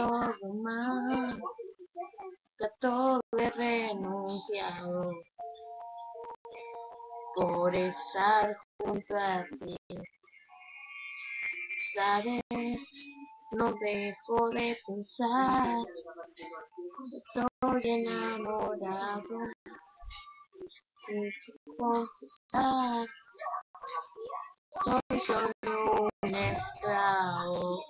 todo más, que a todo he renunciado por estar junto a ti. Sabes, no dejo de pensar, estoy enamorado confesar. Soy solo un esclavo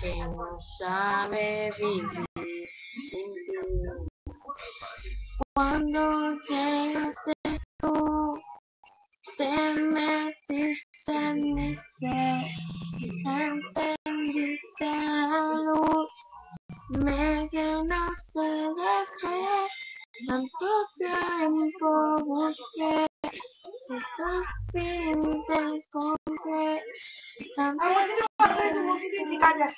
que no sabe vivir sin ti. Cuando llegaste tú, te metiste en mi ser, encendiste la luz, me llenaste de fe, tanto tiempo busqué, y por fin americanas.